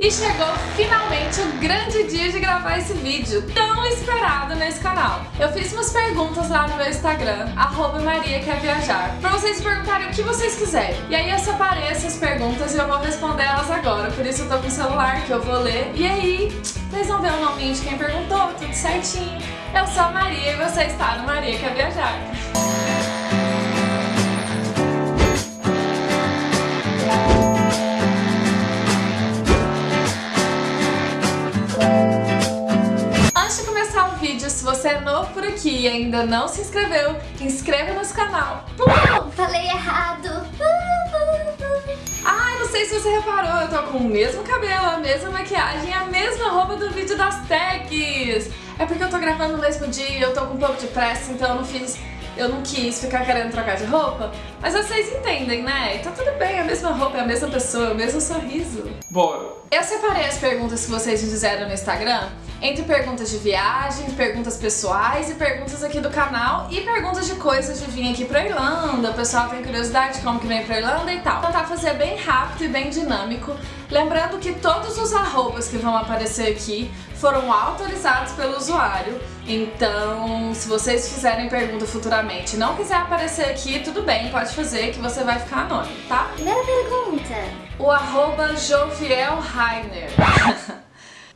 E chegou finalmente o grande dia de gravar esse vídeo, tão esperado nesse canal. Eu fiz umas perguntas lá no meu Instagram, arroba Maria Quer Viajar, pra vocês perguntarem o que vocês quiserem. E aí eu separei essas perguntas e eu vou responder elas agora, por isso eu tô com o celular que eu vou ler. E aí, vocês vão ver o nominho de quem perguntou, tudo certinho. Eu sou a Maria e você está no Maria Quer Viajar. E ainda não se inscreveu, inscreva no canal. Uh, falei errado. Ai, não sei se você reparou, eu tô com o mesmo cabelo, a mesma maquiagem, a mesma roupa do vídeo das tags. É porque eu tô gravando no mesmo dia, eu tô com um pouco de pressa, então eu não fiz eu não quis ficar querendo trocar de roupa, mas vocês entendem, né? Tá tudo bem, a mesma roupa, é a mesma pessoa, o mesmo sorriso. Bora! Eu separei as perguntas que vocês me fizeram no Instagram entre perguntas de viagem, perguntas pessoais e perguntas aqui do canal e perguntas de coisas de vir aqui pra Irlanda, o pessoal tem curiosidade de como que vem pra Irlanda e tal. Vou tentar fazer bem rápido e bem dinâmico, lembrando que todos os arrobas que vão aparecer aqui foram autorizados pelo usuário, então se vocês fizerem pergunta futuramente e não quiser aparecer aqui, tudo bem, pode fazer que você vai ficar anônimo, tá? Primeira pergunta. O arroba Joviel Rainer.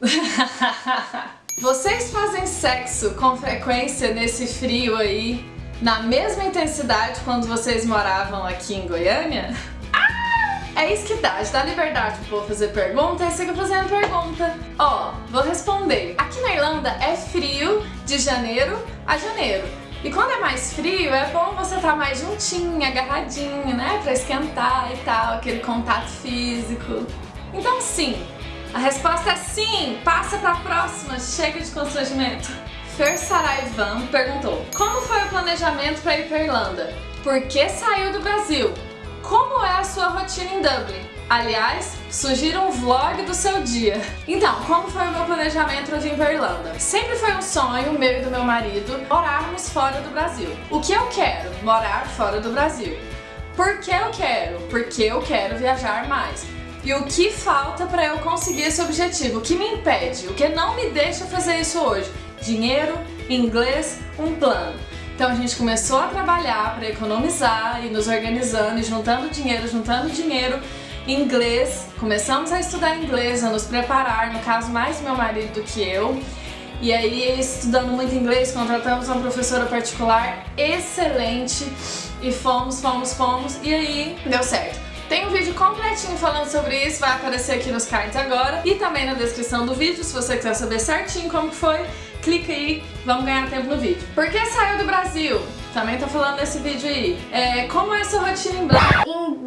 Vocês fazem sexo com frequência nesse frio aí, na mesma intensidade quando vocês moravam aqui em Goiânia? Ah! É isso que dá, dar liberdade povo fazer pergunta, e siga fazendo pergunta. Ó, vou responder. Aqui na Irlanda é frio de janeiro a janeiro. E quando é mais frio, é bom você estar tá mais juntinho, agarradinho, né? Pra esquentar e tal, aquele contato físico. Então sim, a resposta é sim! Passa pra próxima, chega de constrangimento. Fer Saraivan perguntou Como foi o planejamento para ir para Irlanda? Por que saiu do Brasil? Como é a sua rotina em Dublin? Aliás, sugira um vlog do seu dia. Então, como foi o meu planejamento para vir para Irlanda? Sempre foi um sonho meu e do meu marido morarmos fora do Brasil. O que eu quero? Morar fora do Brasil. Por que eu quero? Porque eu quero viajar mais. E o que falta para eu conseguir esse objetivo? O que me impede? O que não me deixa fazer isso hoje? Dinheiro, inglês, um plano. Então a gente começou a trabalhar para economizar e nos organizando e juntando dinheiro, juntando dinheiro, inglês, começamos a estudar inglês, a nos preparar, no caso mais meu marido do que eu. E aí, estudando muito inglês, contratamos uma professora particular excelente e fomos, fomos, fomos, e aí deu certo. Tem um vídeo completinho falando sobre isso, vai aparecer aqui nos cards agora e também na descrição do vídeo, se você quiser saber certinho como foi, clica aí, vamos ganhar tempo no vídeo. Por que saiu do Brasil? Também tô falando nesse vídeo aí. É, como é a sua rotina em Dublin? Em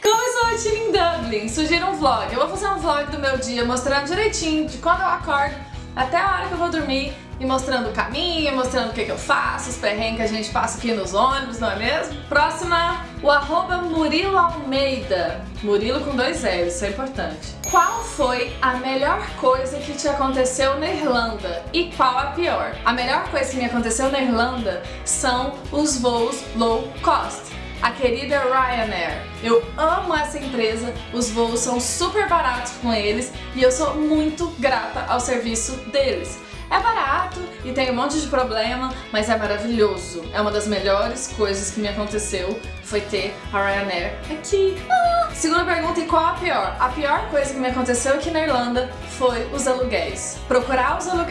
como é sua rotina em Dublin? Sugira um vlog. Eu vou fazer um vlog do meu dia mostrando direitinho de quando eu acordo até a hora que eu vou dormir e mostrando o caminho, mostrando o que, que eu faço, os perrengues que a gente passa aqui nos ônibus, não é mesmo? Próxima, o arroba Murilo Almeida. Murilo com dois L's, isso é importante. Qual foi a melhor coisa que te aconteceu na Irlanda e qual a pior? A melhor coisa que me aconteceu na Irlanda são os voos low cost a querida Ryanair. Eu amo essa empresa, os voos são super baratos com eles e eu sou muito grata ao serviço deles. É barato e tem um monte de problema, mas é maravilhoso. É uma das melhores coisas que me aconteceu, foi ter a Ryanair aqui. Ah! Segunda pergunta, e qual a pior? A pior coisa que me aconteceu aqui na Irlanda foi os aluguéis. Procurar os alu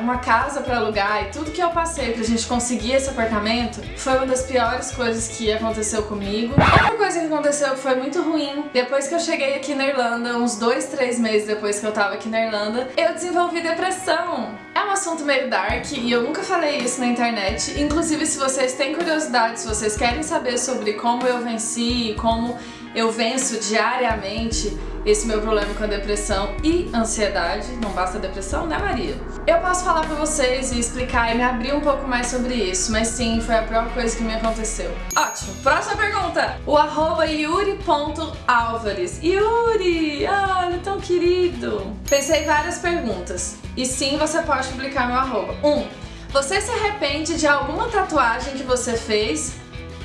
uma casa para alugar e tudo que eu passei pra gente conseguir esse apartamento foi uma das piores coisas que aconteceu comigo. Outra coisa que aconteceu que foi muito ruim, depois que eu cheguei aqui na Irlanda, uns dois, três meses depois que eu tava aqui na Irlanda, eu desenvolvi depressão. É um assunto meio dark e eu nunca falei isso na internet. Inclusive, se vocês têm curiosidade, se vocês querem saber sobre como eu venci, como eu venço diariamente esse meu problema com a depressão e ansiedade, não basta depressão, né Maria? Eu posso falar pra vocês e explicar e me abrir um pouco mais sobre isso, mas sim, foi a pior coisa que me aconteceu. Ótimo, próxima pergunta! O arroba yuri.alvares Yuri, olha, tão querido! Pensei várias perguntas, e sim, você pode publicar meu arroba. 1. Um, você se arrepende de alguma tatuagem que você fez?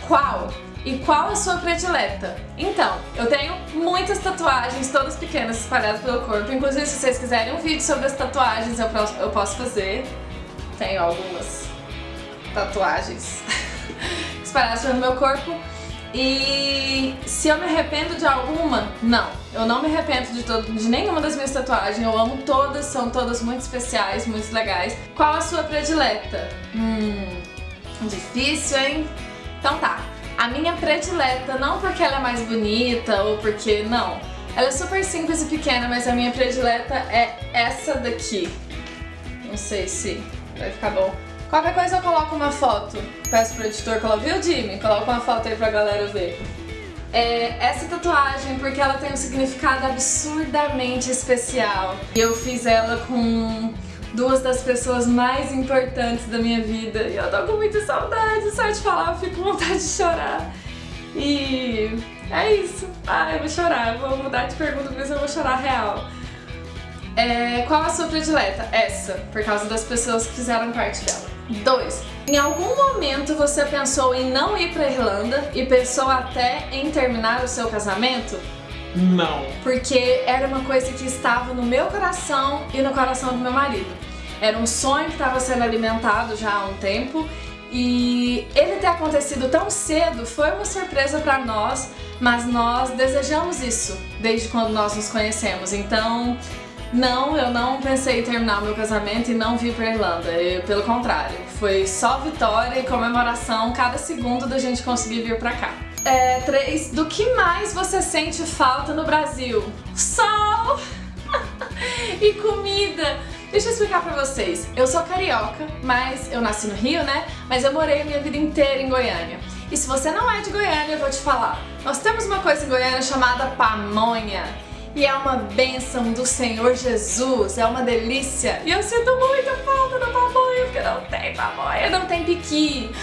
Qual? E qual a sua predileta? Então, eu tenho muitas tatuagens, todas pequenas, espalhadas pelo corpo. Inclusive, se vocês quiserem um vídeo sobre as tatuagens, eu eu posso fazer. Tenho algumas tatuagens espalhadas pelo meu corpo. E se eu me arrependo de alguma, não. Eu não me arrependo de, todo, de nenhuma das minhas tatuagens. Eu amo todas, são todas muito especiais, muito legais. Qual a sua predileta? Hum, difícil, hein? Então tá. A minha predileta, não porque ela é mais bonita ou porque... Não. Ela é super simples e pequena, mas a minha predileta é essa daqui. Não sei se vai ficar bom. Qualquer coisa eu coloco uma foto. Peço pro editor colocar, viu Jimmy? Coloca uma foto aí pra galera ver. É, essa tatuagem porque ela tem um significado absurdamente especial. Eu fiz ela com duas das pessoas mais importantes da minha vida e eu tô com muita saudade, só de falar eu fico com vontade de chorar. E é isso. Ah, eu vou chorar, vou mudar de pergunta porque eu vou chorar real. É, qual a sua predileta? Essa, por causa das pessoas que fizeram parte dela. 2. Em algum momento você pensou em não ir pra Irlanda e pensou até em terminar o seu casamento? Não. Porque era uma coisa que estava no meu coração e no coração do meu marido. Era um sonho que estava sendo alimentado já há um tempo e ele ter acontecido tão cedo foi uma surpresa para nós, mas nós desejamos isso desde quando nós nos conhecemos. Então, não, eu não pensei em terminar o meu casamento e não vir pra Irlanda. Eu, pelo contrário, foi só vitória e comemoração cada segundo da gente conseguir vir pra cá. É, três, do que mais você sente falta no Brasil? Sol! e comida! Deixa eu explicar pra vocês. Eu sou carioca, mas eu nasci no Rio, né? Mas eu morei a minha vida inteira em Goiânia. E se você não é de Goiânia, eu vou te falar. Nós temos uma coisa em Goiânia chamada pamonha. E é uma bênção do Senhor Jesus, é uma delícia. E eu sinto muita falta da pamonha, porque não tem pamonha, não tem piqui.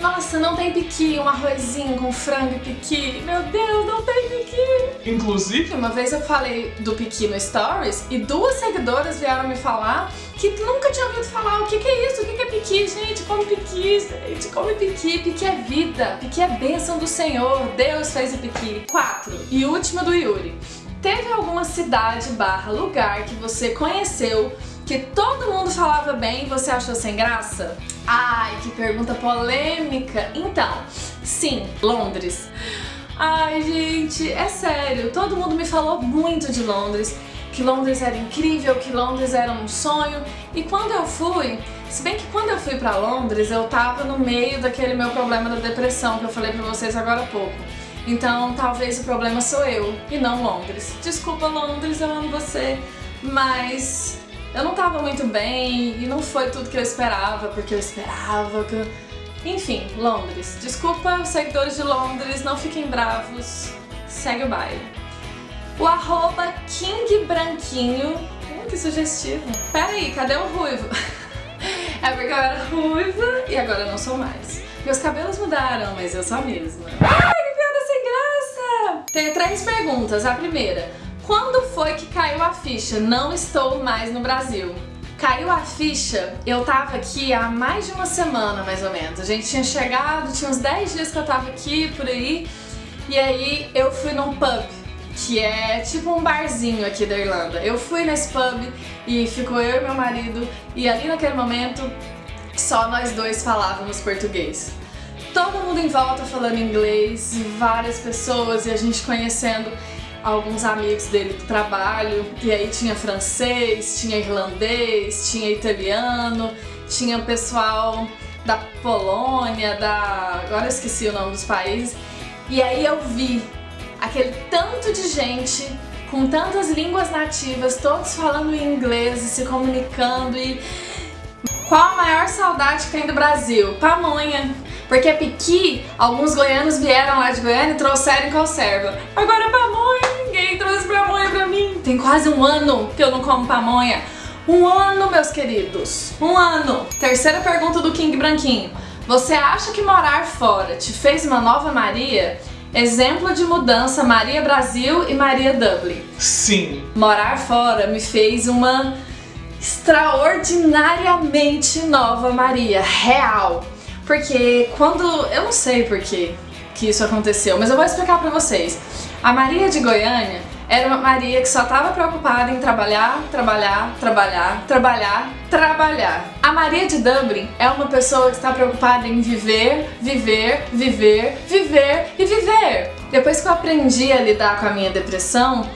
Nossa, não tem piqui, um arrozinho com frango e piqui. Meu Deus, não tem piqui. Inclusive, Uma vez eu falei do piqui no Stories e duas seguidoras vieram me falar que nunca tinha ouvido falar o que, que é isso, o que, que é piqui. Gente, come piqui, gente, come piqui. Piqui é vida, piqui é bênção do Senhor. Deus fez o piqui. 4. E última do Yuri. Teve alguma cidade barra lugar que você conheceu que todo mundo falava bem e você achou sem graça? Ai, que pergunta polêmica. Então, sim, Londres. Ai, gente, é sério, todo mundo me falou muito de Londres, que Londres era incrível, que Londres era um sonho. E quando eu fui, se bem que quando eu fui pra Londres, eu tava no meio daquele meu problema da depressão que eu falei pra vocês agora há pouco. Então talvez o problema sou eu e não Londres. Desculpa Londres, eu amo você, mas eu não tava muito bem e não foi tudo que eu esperava, porque eu esperava que. Enfim, Londres. Desculpa, seguidores de Londres, não fiquem bravos, segue o baile. O arroba King Branquinho, hum, que sugestivo. Pera aí, cadê o ruivo? é porque eu era ruiva e agora eu não sou mais. Meus cabelos mudaram, mas eu sou a mesma. Ai, que piada sem graça! Tenho três perguntas. A primeira, quando foi que caiu a ficha? Não estou mais no Brasil. Caiu a ficha, eu tava aqui há mais de uma semana, mais ou menos. A gente tinha chegado, tinha uns 10 dias que eu tava aqui, por aí. E aí eu fui num pub, que é tipo um barzinho aqui da Irlanda. Eu fui nesse pub e ficou eu e meu marido. E ali naquele momento, só nós dois falávamos português. Todo mundo em volta falando inglês, várias pessoas e a gente conhecendo alguns amigos dele do trabalho, e aí tinha francês, tinha irlandês, tinha italiano, tinha pessoal da Polônia, da... agora eu esqueci o nome dos países, e aí eu vi aquele tanto de gente com tantas línguas nativas, todos falando inglês e se comunicando e... Qual a maior saudade que tem do Brasil? Pamonha. Porque piqui, alguns goianos vieram lá de Goiânia e trouxeram conserva. Agora pamonha, pamonha pra mim. Tem quase um ano que eu não como pamonha. Um ano, meus queridos. Um ano. Terceira pergunta do King Branquinho. Você acha que morar fora te fez uma nova Maria? Exemplo de mudança Maria Brasil e Maria Dublin. sim. Morar fora me fez uma extraordinariamente nova Maria, real. Porque quando, eu não sei porquê, que isso aconteceu, mas eu vou explicar pra vocês. A Maria de Goiânia era uma Maria que só estava preocupada em trabalhar, trabalhar, trabalhar, trabalhar, trabalhar. A Maria de Dublin é uma pessoa que está preocupada em viver, viver, viver, viver e viver. Depois que eu aprendi a lidar com a minha depressão,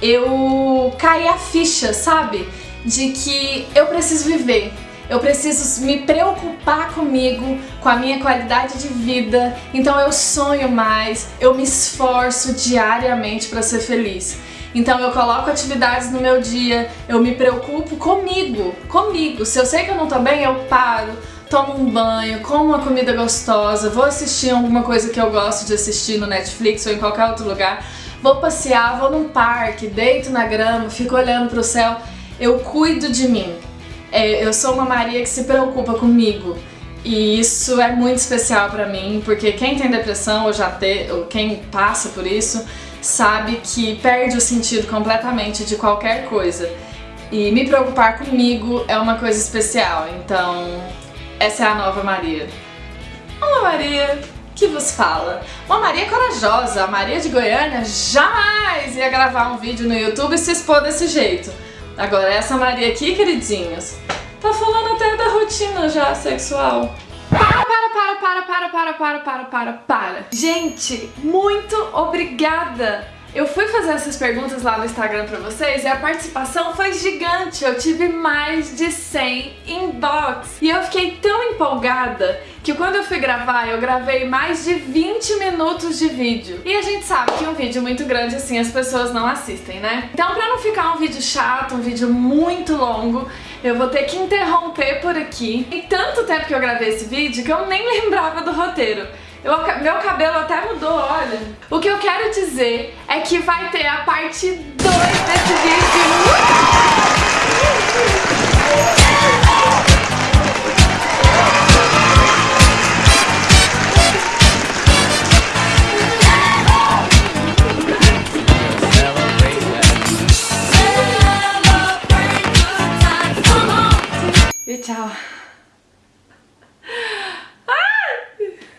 eu caí a ficha, sabe? De que eu preciso viver. Eu preciso me preocupar comigo, com a minha qualidade de vida. Então eu sonho mais, eu me esforço diariamente para ser feliz. Então eu coloco atividades no meu dia, eu me preocupo comigo, comigo. Se eu sei que eu não tô bem, eu paro, tomo um banho, como uma comida gostosa, vou assistir alguma coisa que eu gosto de assistir no Netflix ou em qualquer outro lugar, vou passear, vou num parque, deito na grama, fico olhando pro céu. Eu cuido de mim. É, eu sou uma Maria que se preocupa comigo. E isso é muito especial pra mim, porque quem tem depressão ou já tem, ou quem passa por isso, sabe que perde o sentido completamente de qualquer coisa. E me preocupar comigo é uma coisa especial, então essa é a nova Maria. Uma Maria que vos fala. Uma Maria corajosa, a Maria de Goiânia jamais ia gravar um vídeo no YouTube e se expor desse jeito. Agora essa Maria aqui, queridinhos, tá falando até da rotina já sexual. Para, para, para, para, para, para, para, para, para, para. Gente, muito obrigada eu fui fazer essas perguntas lá no Instagram pra vocês e a participação foi gigante. Eu tive mais de 100 inbox. E eu fiquei tão empolgada que quando eu fui gravar, eu gravei mais de 20 minutos de vídeo. E a gente sabe que um vídeo muito grande assim as pessoas não assistem, né? Então pra não ficar um vídeo chato, um vídeo muito longo, eu vou ter que interromper por aqui. E tanto tempo que eu gravei esse vídeo que eu nem lembrava do roteiro. Eu, meu cabelo até mudou, olha. O que eu quero dizer é que vai ter a parte 2 desse vídeo.